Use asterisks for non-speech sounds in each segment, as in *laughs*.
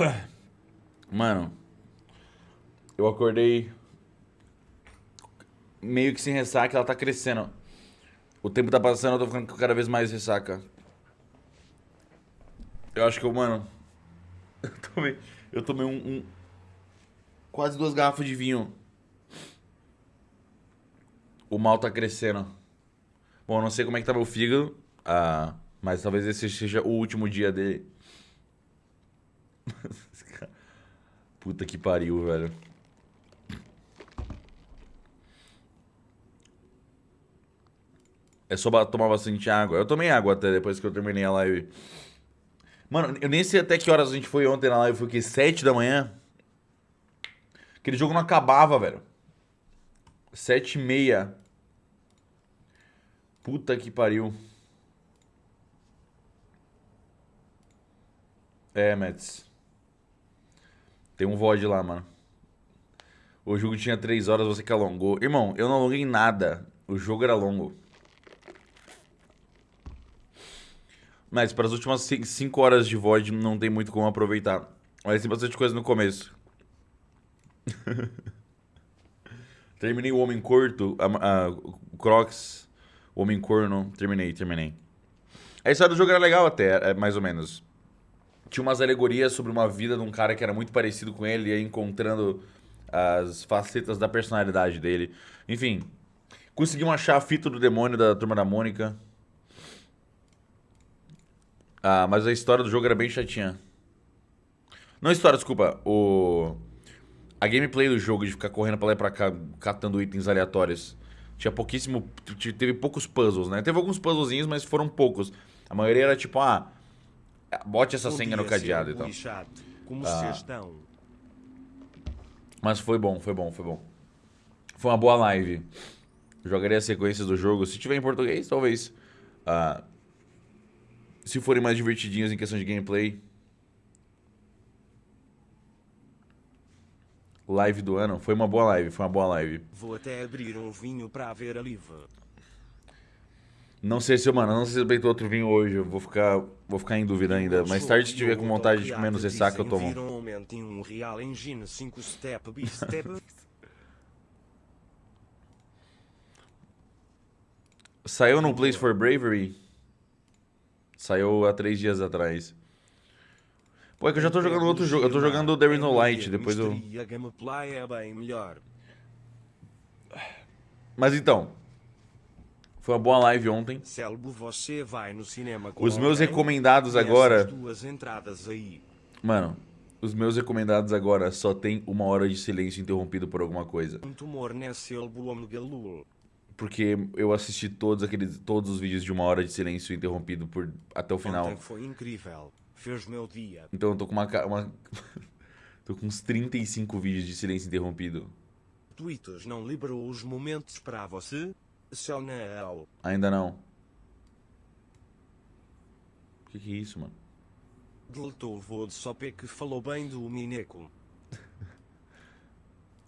*coughs* Mano, eu acordei meio que sem ressaca, ela tá crescendo. O tempo tá passando, eu tô ficando cada vez mais ressaca. Eu acho que eu, mano. *laughs* Eu tomei, eu tomei um, um Quase duas garrafas de vinho. O mal tá crescendo. Bom, eu não sei como é que tá meu fígado. Ah, mas talvez esse seja o último dia dele. *laughs* Puta que pariu, velho. É só tomar bastante água. Eu tomei água até depois que eu terminei a live. Mano, eu nem sei até que horas a gente foi ontem na live. Foi o quê? 7 da manhã? Aquele jogo não acabava, velho. 7 e meia. Puta que pariu. É, Mets. Tem um VOD lá, mano. O jogo tinha 3 horas, você que alongou. Irmão, eu não alonguei nada. O jogo era longo. Mas para as últimas 5 horas de VOD não tem muito como aproveitar. Mas tem bastante coisa no começo. *laughs* terminei o Homem Curto, a, a, o Crocs, o Homem Corno. Terminei, terminei. A história do jogo era legal até, é, mais ou menos. Tinha umas alegorias sobre uma vida de um cara que era muito parecido com ele, e encontrando as facetas da personalidade dele. Enfim, conseguimos achar a fita do demônio da Turma da Mônica. Ah, mas a história do jogo era bem chatinha. Não história, desculpa. O... A gameplay do jogo de ficar correndo pra lá e pra cá, catando itens aleatórios. Tinha pouquíssimo... Teve poucos puzzles, né? Teve alguns puzzlezinhos, mas foram poucos. A maioria era tipo, ah... Bote essa senha no cadeado e tal. Como ah. estão? Mas foi bom, foi bom, foi bom. Foi uma boa live. Jogarei as sequências do jogo. Se tiver em português, talvez. Ah, se forem mais divertidinhos em questão de gameplay. Live do ano. Foi uma boa live, foi uma boa live. Vou até abrir um vinho pra ver a live. Não sei se eu, mano, não sei se eu beito outro vinho hoje. Eu vou ficar, vou ficar em dúvida ainda. Mais tarde, se tiver com vontade de menos ressaca, eu tomo. Real Engine 5 step *laughs* Saiu no Place for Bravery? Saiu há três dias atrás. Pô, é que eu já tô jogando outro jogo. Eu tô jogando There is no Light, depois eu... Mas então... Foi uma boa live ontem. você vai no cinema Os meus recomendados agora... Mano, os meus recomendados agora só tem uma hora de silêncio interrompido por alguma coisa. Um tumor nesse porque eu assisti todos aqueles todos os vídeos de uma hora de silêncio interrompido por até o final. Ontem foi incrível. Fez meu dia. Então eu tô com uma, uma *laughs* tô com uns 35 vídeos de silêncio interrompido. Twitter não liberou os momentos para você? Só. Ainda não. O que, que é isso, mano? Deletou o de Sopé que falou bem do Mineco. *laughs*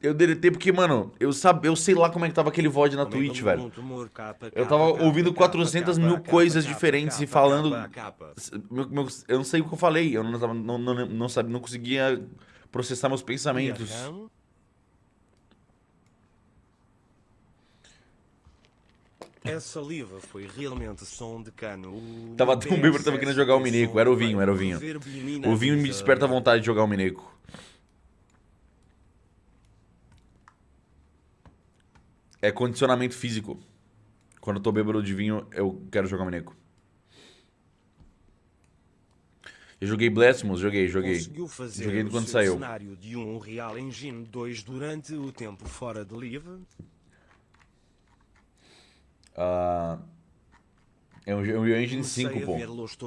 Eu deletei porque, mano, eu, sabe, eu sei lá como é que tava aquele VOD na Twitch, velho. Eu tava ouvindo 400 mil coisas diferentes e falando... Eu não sei o que eu falei, eu não, não, não, não, não conseguia processar meus pensamentos. Essa liva foi realmente som de cano. Tava tão bêbado, tava querendo jogar o Mineco. Era o vinho, era o vinho. O vinho me desperta a vontade de jogar o Mineco. é condicionamento físico. Quando eu tô bêbado de vinho, eu quero jogar Mineco. Eu joguei Blasphemous, joguei, joguei. Conseguiu fazer joguei quando saiu. cenário de um Real Engine 2 durante o tempo fora de live? Uh, é um, um Engine 5, pô. ver Lost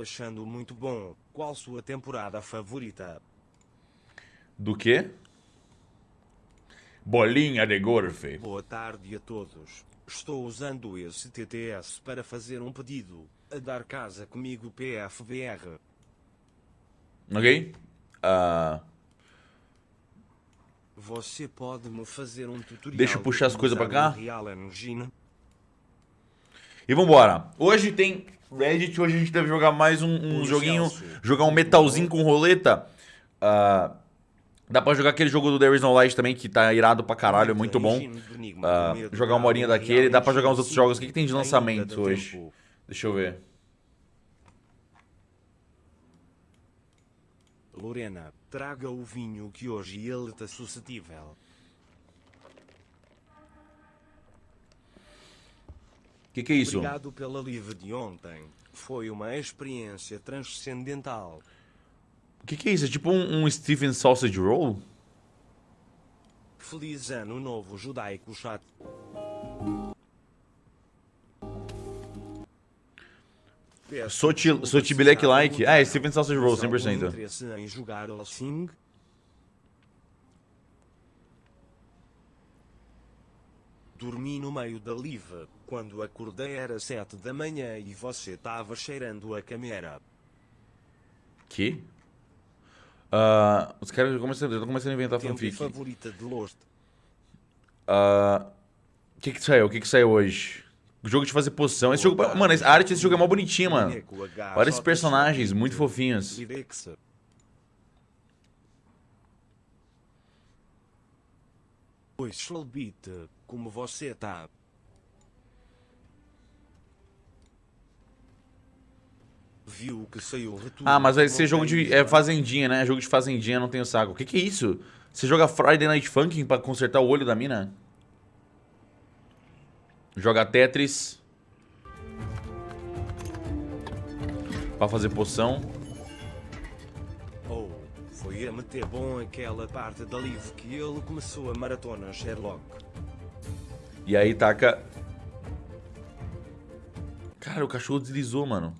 achando muito bom. Qual sua temporada favorita? Do quê? Bolinha de golfe. Boa tarde a todos. Estou usando esse TTS para fazer um pedido. A dar casa comigo PFBR. Ok? Uh... Você pode me fazer um tutorial. Deixa eu puxar as coisas pra cá. E vambora. Hoje tem Reddit, hoje a gente deve jogar mais um, um joguinho, jogar um metalzinho com roleta. Uh, dá pra jogar aquele jogo do There Is No Light também, que tá irado pra caralho, é muito bom. Uh, jogar uma horinha daquele, dá pra jogar uns outros jogos. O que, que tem de lançamento hoje? Deixa eu ver. Lorena, traga o vinho que hoje ele está suscetível. O que, que é isso? Obrigado pela live de ontem. Foi uma experiência transcendental. O que, que é isso? É tipo um, um Stephen Sausage Roll? Feliz ano novo judaico chato. Soti Black Like. Ah, é Stephen Sausage Roll, 100%. interesse em jogar assim? Dormi no meio da live. Quando acordei era sete da manhã e você estava cheirando a câmera. Que? Uh, os caras começando, começando a inventar Tempo fanfic. favorita de Lost. Uh, o que que saiu? O que que saiu hoje? O jogo de fazer poção. Esse jogo, mano, a arte desse jogo é mó bonitinha, mano. Olha esses personagens, muito fofinhos. Oi, Slowbeat, como você tá? Viu que saiu retorno Ah, mas vai ser jogo de é, fazendinha, né? Jogo de fazendinha, não tenho saco. O que que é isso? Você joga Friday Night Funkin' pra consertar o olho da mina? Joga Tetris. Pra fazer poção. Oh, foi a meter bom aquela parte da live que ele começou a maratona Sherlock. E aí taca... Cara, o cachorro deslizou, mano.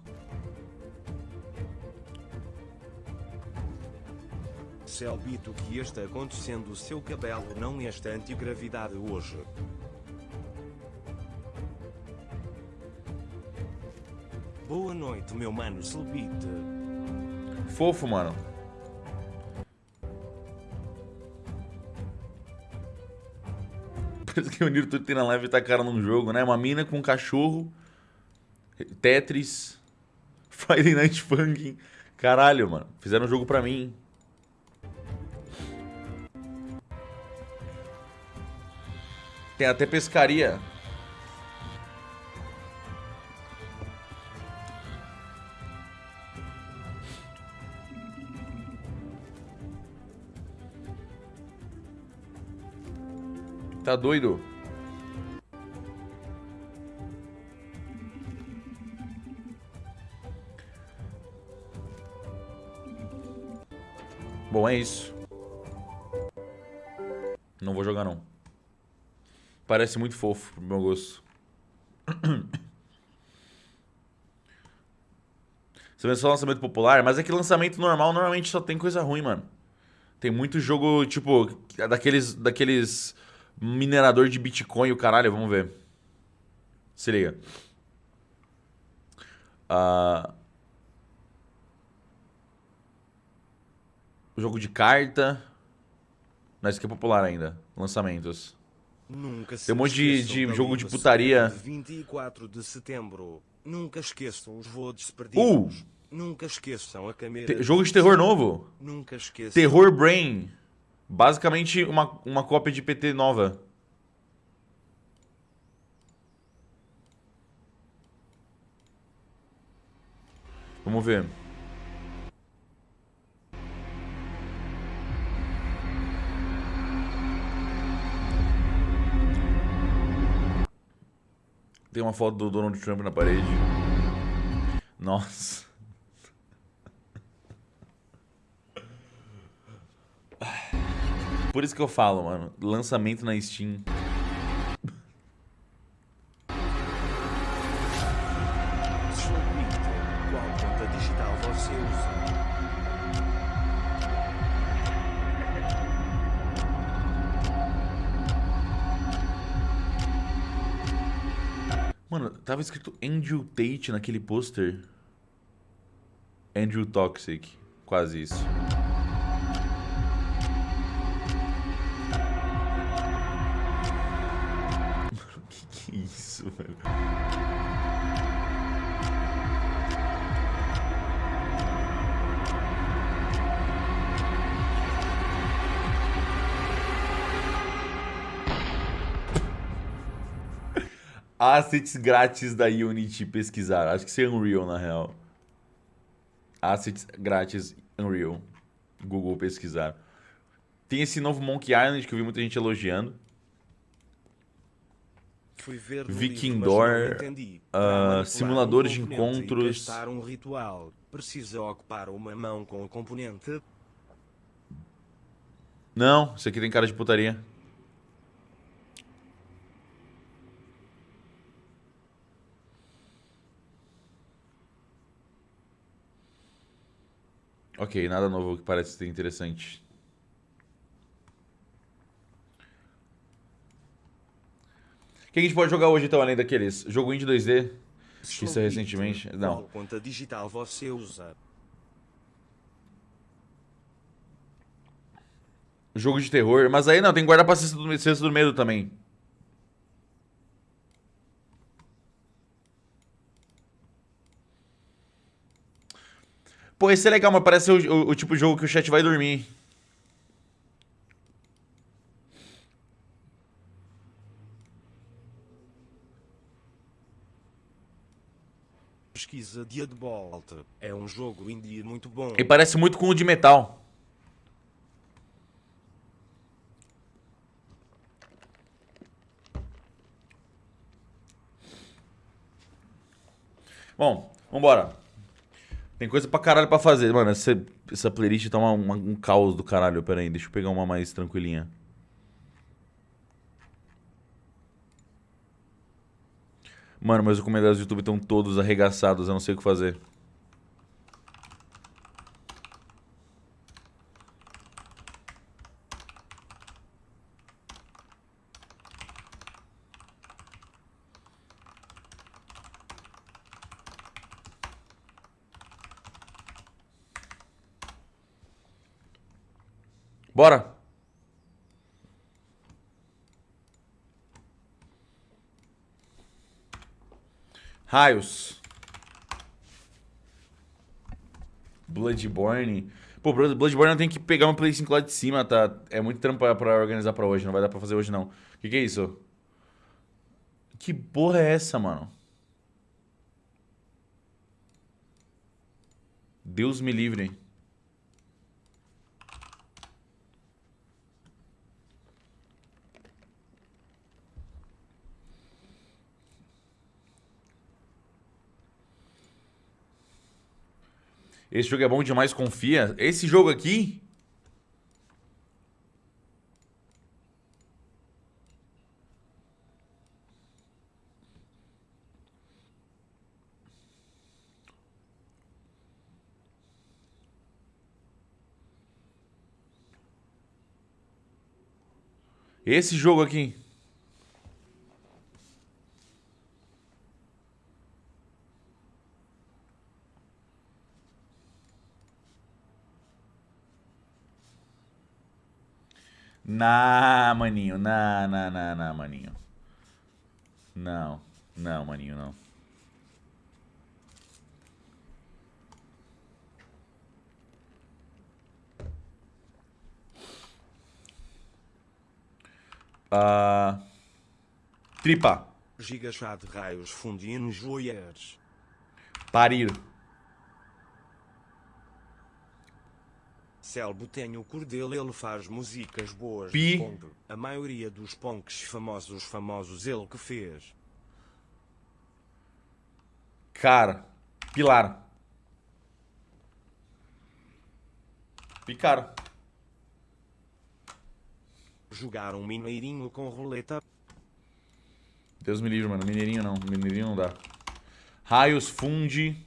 Selbito que está acontecendo o seu cabelo não está antigravidade hoje. Boa noite, meu mano Selbito. Fofo, mano. Parece que o Niro tudo tem na live tá cara num jogo, né? Uma mina com um cachorro, Tetris, *laughs* Friday Night Funkin'. Caralho, mano. Fizeram um jogo pra mim. Tem até pescaria. Tá doido? Bom, é isso. Não vou jogar não. Parece muito fofo, pro meu gosto. *clears throat* Você vê só lançamento popular, mas é que lançamento normal normalmente só tem coisa ruim, mano. Tem muito jogo, tipo, daqueles, daqueles minerador de Bitcoin o caralho, vamos ver. Se liga. Uh... Jogo de carta. Mas que é popular ainda. Lançamentos. Nunca Tem um monte de, de jogo de putaria. 24 de setembro. Nunca esqueçam os perdidos. Uh! Nunca esqueçam a câmera. Te jogo de terror novo. Nunca esqueçam. Terror Brain. Basicamente uma, uma cópia de PT nova. Vamos ver. Tem uma foto do Donald Trump na parede. Nossa. Por isso que eu falo, mano. Lançamento na Steam. Mano, tava escrito Andrew Tate naquele pôster. Andrew Toxic. Quase isso. Mano, *laughs* que que é isso, velho? Assets grátis da Unity pesquisar. Acho que isso é Unreal, na real. Assets grátis Unreal. Google pesquisar. Tem esse novo Monkey Island que eu vi muita gente elogiando. Fui ver Viking livro, Door, manipular simuladores de um componente e encontros. um ritual. Precisa ocupar uma mão com o componente. Não, isso aqui tem cara de putaria. Ok, nada novo que parece ser interessante. O que a gente pode jogar hoje então, além daqueles? Jogo indie 2D? Sou Isso é recentemente? Vitor. Não. Qual conta digital você usa? Jogo de terror. Mas aí não, tem que guardar pra do, cesta do medo também. Pô, esse é legal, mas parece o, o- o tipo de jogo que o chat vai dormir. Pesquisa Deadbolt. É um jogo indie muito bom. E parece muito com o de metal. Bom, vambora. Tem coisa pra caralho pra fazer. Mano, essa, essa playlist tá uma- uma- um caos do caralho. Pera aí, deixa eu pegar uma mais tranquilinha. Mano, meus comentários do YouTube estão todos arregaçados, eu não sei o que fazer. Bora! Raios. Bloodborne. Pô, Blood- Bloodborne tenho que pegar uma Play 5 lá de cima, tá? É muito trampo pra organizar pra hoje, não vai dar pra fazer hoje não. O que, que é isso? Que porra é essa, mano? Deus me livre. Esse jogo é bom demais, confia. Esse jogo aqui. Esse jogo aqui. Nah, maninho. Nah, nah, nah, nah, maninho. Não. Não, maninho, não. Ah. tripa. Gigachá de raios fundindo joias. Parir. Selbo tem o cordel, ele faz músicas boas. Pi. A maioria dos punks famosos famosos ele que fez. Cara. Pilar. Picar. Jogar um mineirinho com roleta. Deus me livre, mano. Mineirinho não. Mineirinho não dá. Raios funde.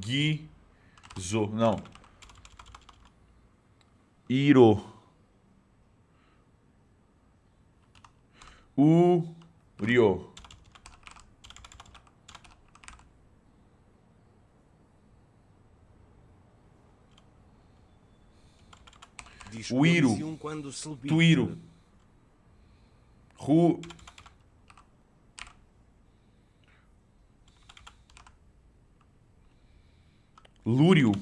Guizo. Não. Iro. Urio. Uiro. Tuiro. Ru. Lúrio.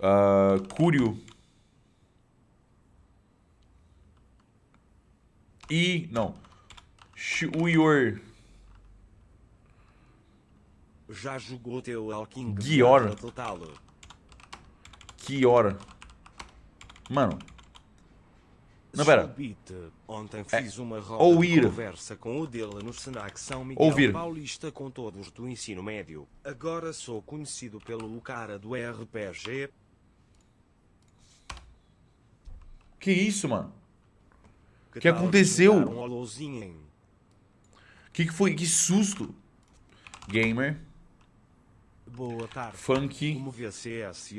Ah, Cúrio. E. Não. Shuyor. Já jogou teu Alking. Que hora? Mano. Não, pera. Ontem fiz uma roda conversa com o dele no Senac São Miguel Ouvir. Paulista com todos do ensino médio. Agora sou conhecido pelo cara do RPG. Que isso, mano? Que, Que aconteceu? Que que foi? Que susto. Gamer. Boa tarde. Funk. Como VCS e